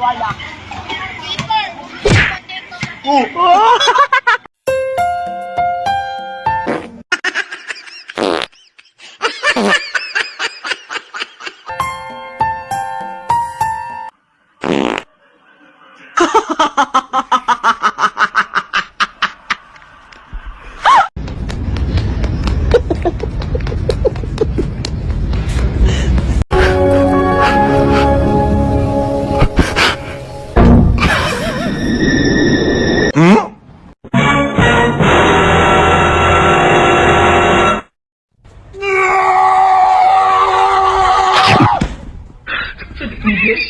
Wala. Oh! 何？